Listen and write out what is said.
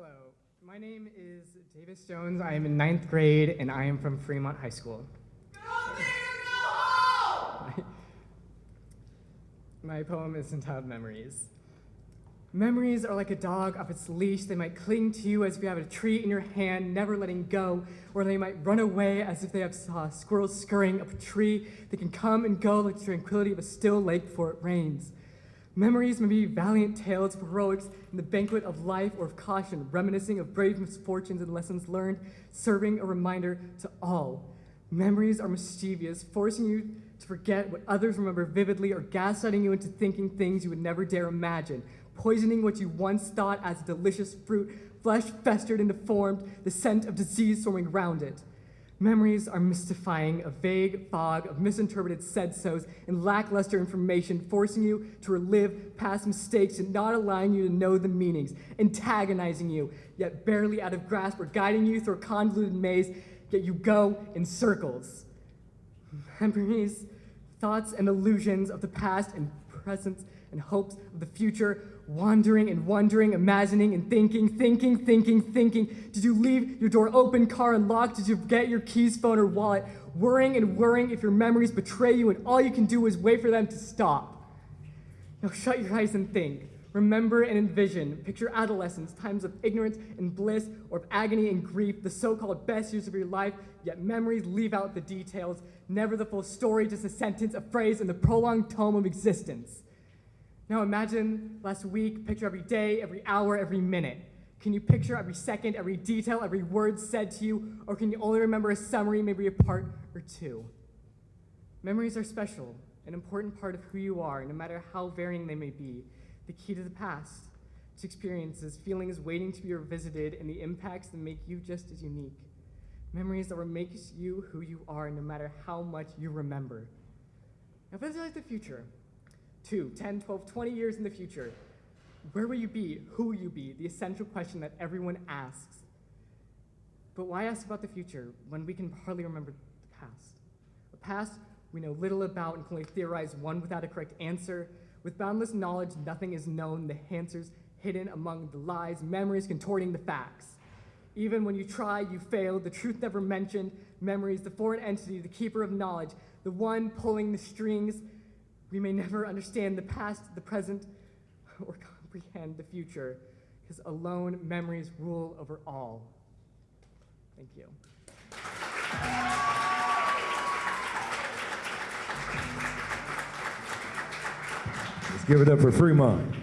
Hello, my name is Davis Jones. I am in ninth grade and I am from Fremont High School. My poem is entitled Memories. Memories are like a dog off its leash. They might cling to you as if you have a treat in your hand, never letting go, or they might run away as if they have saw squirrels scurrying up a tree. They can come and go like the tranquility of a still lake before it rains. Memories may be valiant tales of heroics in the banquet of life or of caution, reminiscing of brave misfortunes and lessons learned, serving a reminder to all. Memories are mischievous, forcing you to forget what others remember vividly or gaslighting you into thinking things you would never dare imagine, poisoning what you once thought as delicious fruit, flesh festered and deformed, the scent of disease swarming around it. Memories are mystifying, a vague fog of misinterpreted said-sos and lackluster information, forcing you to relive past mistakes and not allowing you to know the meanings, antagonizing you, yet barely out of grasp or guiding you through a convoluted maze, yet you go in circles. Memories, thoughts and illusions of the past and present and hopes of the future, wandering and wondering, imagining and thinking, thinking, thinking, thinking. Did you leave your door open, car unlocked? Did you forget your keys, phone, or wallet? Worrying and worrying if your memories betray you and all you can do is wait for them to stop. Now shut your eyes and think. Remember and envision. Picture adolescence, times of ignorance and bliss, or of agony and grief, the so-called best years of your life, yet memories leave out the details, never the full story, just a sentence, a phrase, in the prolonged tome of existence. Now imagine last week, picture every day, every hour, every minute. Can you picture every second, every detail, every word said to you, or can you only remember a summary, maybe a part or two? Memories are special, an important part of who you are, no matter how varying they may be. The key to the past, to experiences, feelings waiting to be revisited, and the impacts that make you just as unique. Memories that will make you who you are, no matter how much you remember. Now visualize the future. Two, 10, 12, 20 years in the future. Where will you be? Who will you be? The essential question that everyone asks. But why ask about the future when we can hardly remember the past? A past we know little about and can only theorize one without a correct answer. With boundless knowledge, nothing is known, the answers hidden among the lies, memories contorting the facts. Even when you try, you fail, the truth never mentioned, memories, the foreign entity, the keeper of knowledge, the one pulling the strings. We may never understand the past, the present, or comprehend the future, because alone memories rule over all. Thank you. Let's give it up for Fremont.